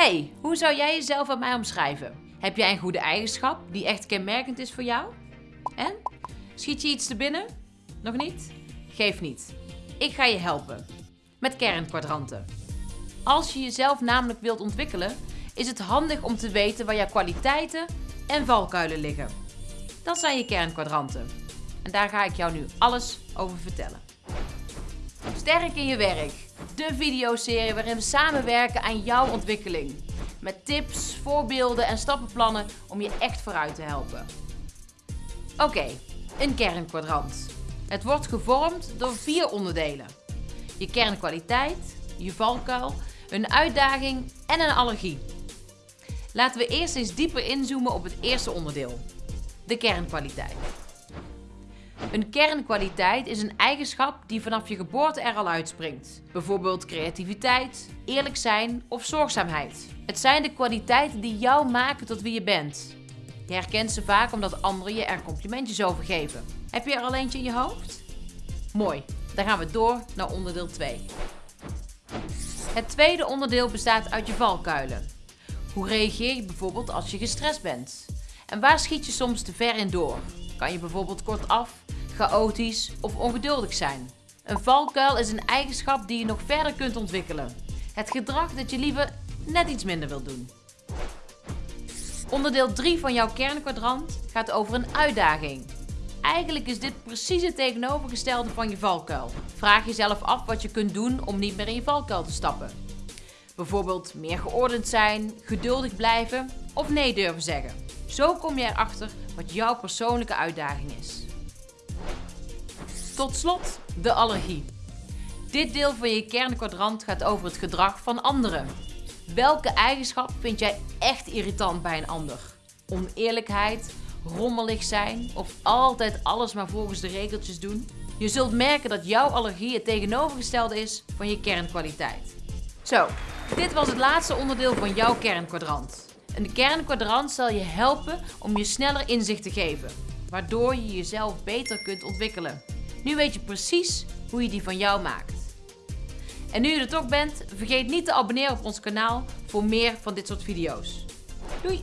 Hey, hoe zou jij jezelf aan mij omschrijven? Heb jij een goede eigenschap die echt kenmerkend is voor jou? En? Schiet je iets te binnen? Nog niet? Geef niet. Ik ga je helpen. Met kernkwadranten. Als je jezelf namelijk wilt ontwikkelen, is het handig om te weten waar jouw kwaliteiten en valkuilen liggen. Dat zijn je kernkwadranten. En daar ga ik jou nu alles over vertellen. Sterk in je werk. De videoserie waarin we samenwerken aan jouw ontwikkeling. Met tips, voorbeelden en stappenplannen om je echt vooruit te helpen. Oké, een kernkwadrant. Het wordt gevormd door vier onderdelen. Je kernkwaliteit, je valkuil, een uitdaging en een allergie. Laten we eerst eens dieper inzoomen op het eerste onderdeel. De kernkwaliteit. Een kernkwaliteit is een eigenschap die vanaf je geboorte er al uitspringt. Bijvoorbeeld creativiteit, eerlijk zijn of zorgzaamheid. Het zijn de kwaliteiten die jou maken tot wie je bent. Je herkent ze vaak omdat anderen je er complimentjes over geven. Heb je er al eentje in je hoofd? Mooi, dan gaan we door naar onderdeel 2. Het tweede onderdeel bestaat uit je valkuilen. Hoe reageer je bijvoorbeeld als je gestrest bent? En waar schiet je soms te ver in door? Kan je bijvoorbeeld kortaf, chaotisch of ongeduldig zijn? Een valkuil is een eigenschap die je nog verder kunt ontwikkelen. Het gedrag dat je liever net iets minder wilt doen. Onderdeel 3 van jouw kernkwadrant gaat over een uitdaging. Eigenlijk is dit precies het tegenovergestelde van je valkuil. Vraag jezelf af wat je kunt doen om niet meer in je valkuil te stappen. Bijvoorbeeld meer geordend zijn, geduldig blijven of nee durven zeggen. Zo kom je erachter wat jouw persoonlijke uitdaging is. Tot slot de allergie. Dit deel van je kernkwadrant gaat over het gedrag van anderen. Welke eigenschap vind jij echt irritant bij een ander? Oneerlijkheid, rommelig zijn of altijd alles maar volgens de regeltjes doen? Je zult merken dat jouw allergie het tegenovergestelde is van je kernkwaliteit. Zo, dit was het laatste onderdeel van jouw kernkwadrant. Een kernkwadrant zal je helpen om je sneller inzicht te geven, waardoor je jezelf beter kunt ontwikkelen. Nu weet je precies hoe je die van jou maakt. En nu je er toch bent, vergeet niet te abonneren op ons kanaal voor meer van dit soort video's. Doei!